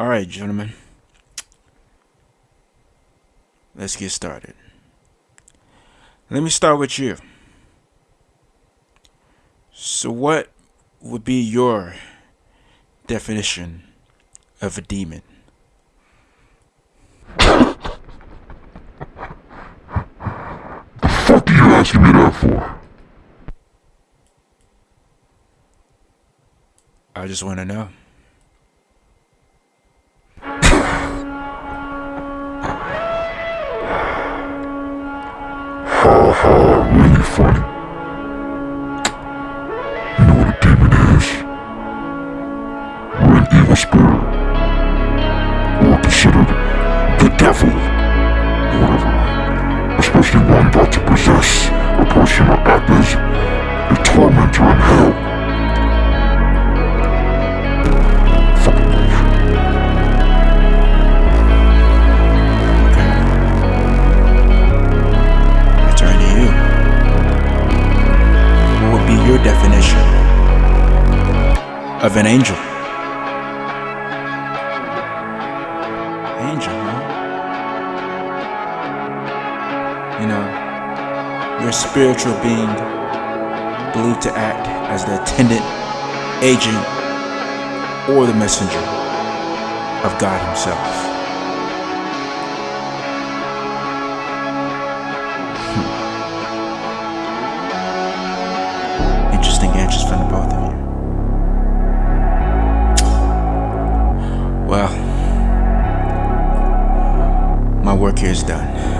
All right, gentlemen. Let's get started. Let me start with you. So, what would be your definition of a demon? fuck are you asking me that for? I just want to know. Considered the devil. Whatever. Especially one about to possess a person act as a tormentor in hell. Your definition of an? Angel, You know, you're a spiritual being believed to act as the attendant, agent, or the messenger of God Himself. Hmm. Interesting answers from the both of you. Well, my work here is done.